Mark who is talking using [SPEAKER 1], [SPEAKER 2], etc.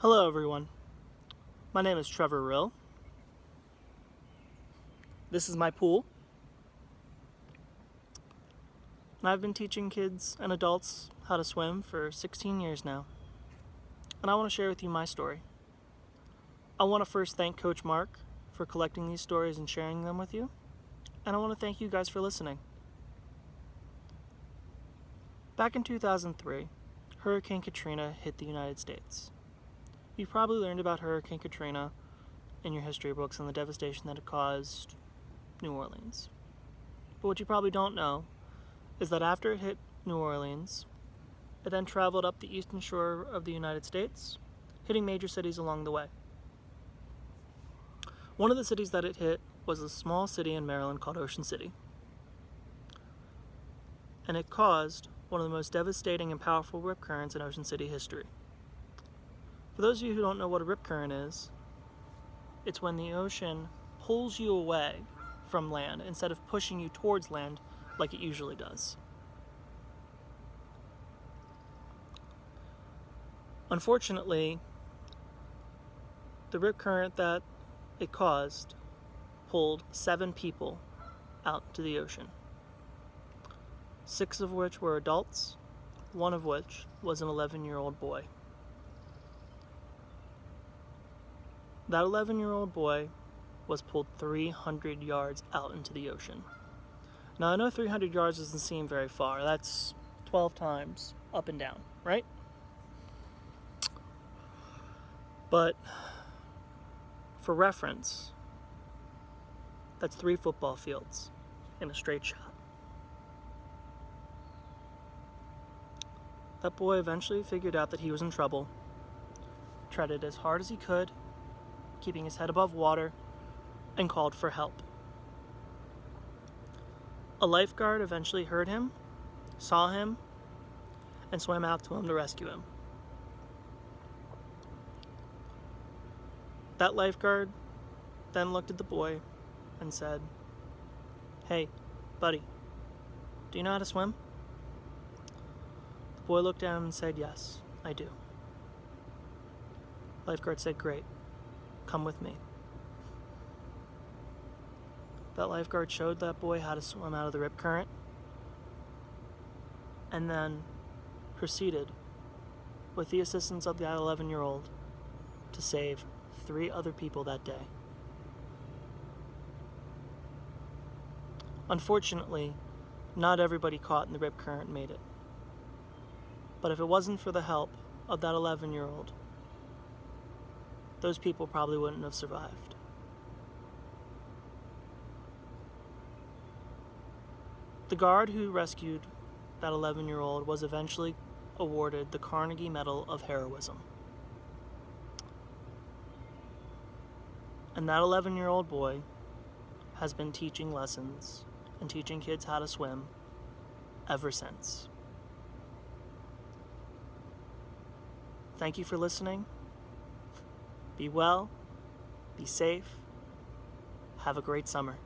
[SPEAKER 1] Hello everyone. My name is Trevor Rill. This is my pool. And I've been teaching kids and adults how to swim for 16 years now. And I want to share with you my story. I want to first thank Coach Mark for collecting these stories and sharing them with you. And I want to thank you guys for listening. Back in 2003, Hurricane Katrina hit the United States. You probably learned about Hurricane Katrina in your history books and the devastation that it caused New Orleans. But what you probably don't know is that after it hit New Orleans, it then traveled up the eastern shore of the United States, hitting major cities along the way. One of the cities that it hit was a small city in Maryland called Ocean City. And it caused one of the most devastating and powerful rip currents in Ocean City history. For those of you who don't know what a rip current is, it's when the ocean pulls you away from land instead of pushing you towards land like it usually does. Unfortunately, the rip current that it caused pulled seven people out to the ocean. Six of which were adults, one of which was an 11 year old boy. That 11 year old boy was pulled 300 yards out into the ocean. Now I know 300 yards doesn't seem very far. That's 12 times up and down, right? But for reference, that's three football fields in a straight shot. That boy eventually figured out that he was in trouble, treaded as hard as he could, keeping his head above water, and called for help. A lifeguard eventually heard him, saw him, and swam out to him to rescue him. That lifeguard then looked at the boy and said, Hey, buddy, do you know how to swim? The boy looked at him and said, Yes, I do. Lifeguard said, Great. Come with me. That lifeguard showed that boy how to swim out of the rip current and then proceeded, with the assistance of the 11 year old, to save three other people that day. Unfortunately, not everybody caught in the rip current made it. But if it wasn't for the help of that 11 year old, those people probably wouldn't have survived. The guard who rescued that 11 year old was eventually awarded the Carnegie Medal of Heroism. And that 11 year old boy has been teaching lessons and teaching kids how to swim ever since. Thank you for listening. Be well, be safe, have a great summer.